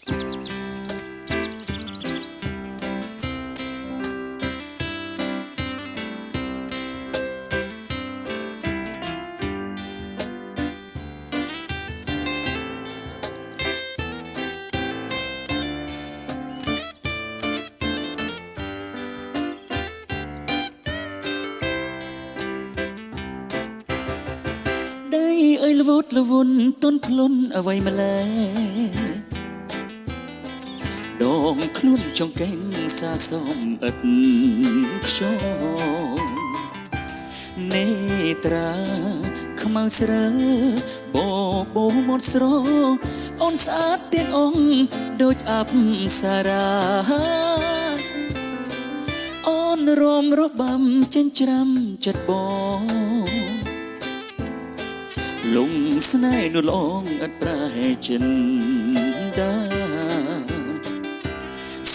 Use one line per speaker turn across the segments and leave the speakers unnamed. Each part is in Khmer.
ដីអើយល្វត់ល្វន់ទន់ភ្លុនអ្វីម្លេះ ដងខ្លួនចង្កេងសាសំអិតខ្យងនេត្រាខ្មៅស្រើបបោមាត់ស្រអូនស្អាតទៀតអងដូចអប្សរាអូនរមរបាំចិញ្ច្រាំចិត្តបងលងស្នេហ៍នោះលងអត់ប្រហែចិនដា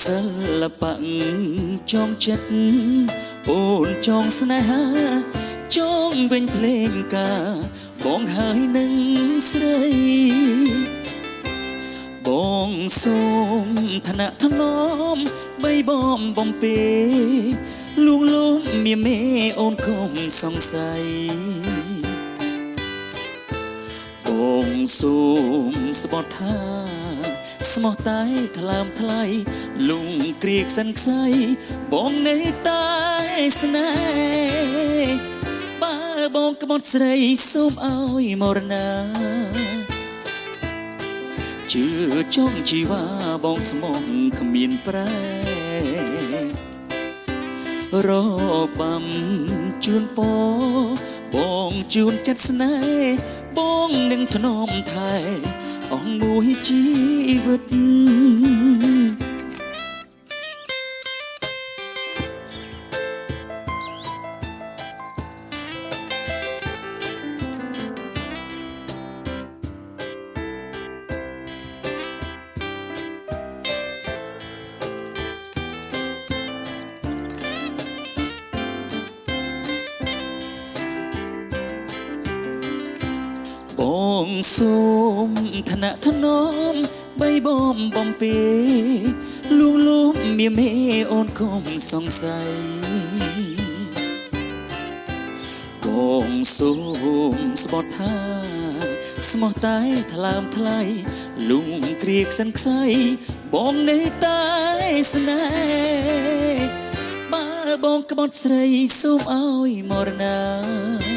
សិល្បៈចងចិត្តអូនចងស្នេហាចងវិញភ្លេងការបងហើយនឹងស្រីបងសូមឋានៈថ្នមបីបំបំពេលួងលោមមៀមេអូនកុំសង្ស័យបងសូមស្បត់ថា ស្មោះតែថ្លើមថ្លៃលងគ្រៀកសិនខ្សៃបងនៃតែស្នេហ៍បើបងក្បត់ស្រីសូមឲ្យមរណាជឿចង់ជីវ៉ាបងស្មងគ្មានប្រែរបាំជូនពរបងជូនចិត្តស្នេហ៍បងនឹងធ្នមថែ អងមួយជីវិត បងសូមឋានៈថ្នមបីបំបំពេលួងលោមមៀមេអូនកុំសង្ស័យបងសូមស្បត់ថាស្មោះតែថ្លើមថ្លៃលួងគ្រៀកសិនខ្សៃបងនៃតែស្នេហ៍បើបងក្បត់ស្រីសូមឲ្យមរណា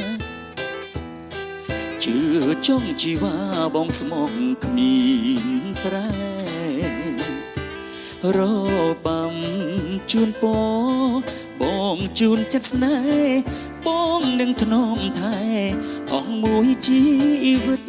ជឿចង់ជីវ៉ាបងស្មងគ្មានប្រែរបាំជូនពរបងជូនចិត្តស្នេហ៍បងនឹងធ្នមថែអស់មួយជីវិត